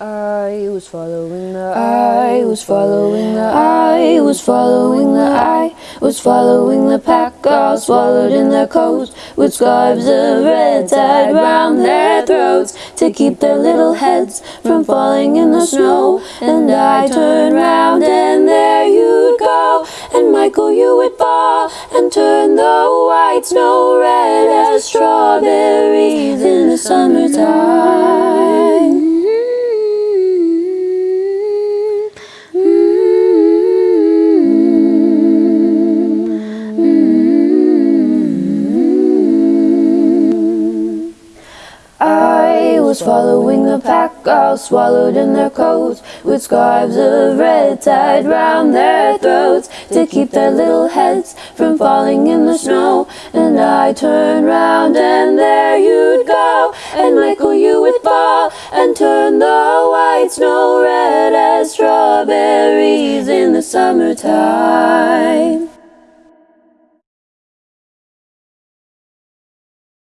I was following the I was following the I was following the I was following the pack. All swallowed in their coats with scarves of red tied round their throats to keep their little heads from falling in the snow. And I turned round and there you'd go. And Michael you would fall and turn the white snow red as strawberries in the summertime Following the pack, all swallowed in their coats, with scarves of red tied round their throats to keep their little heads from falling in the snow. And I turned round, and there you'd go, and Michael, you would fall and turn the white snow red as strawberries in the summertime.